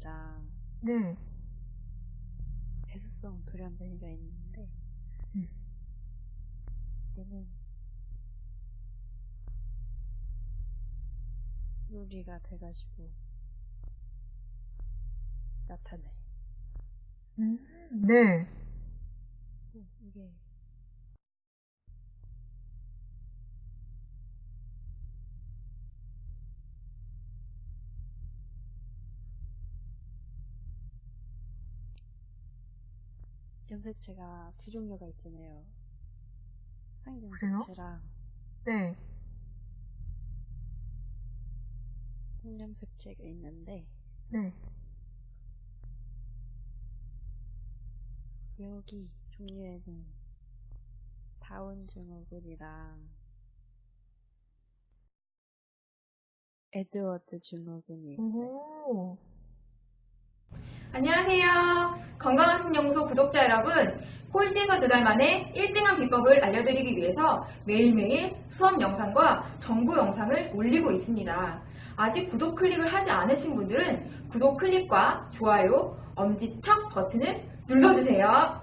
증후군이랑 네. 배수성 돌연변이가 있는데 음. 얘는 요리가 돼가지고 나타나요. 음, 네. 염색체가 두 종류가 있잖아요. 그래요? 항염색체랑 네. 홍염색체가 있는데 네. 여기 종류에는 다운 증후군이랑 에드워드 증후군이 있어요. 오. 안녕하세요. 건강한 신영소 구독자 여러분. 꼴찌에서 두 달 만에 1등한 비법을 알려드리기 위해서 매일매일 수업 영상과 정보 영상을 올리고 있습니다. 아직 구독 클릭을 하지 않으신 분들은 구독 클릭과 좋아요, 엄지척 버튼을 눌러주세요.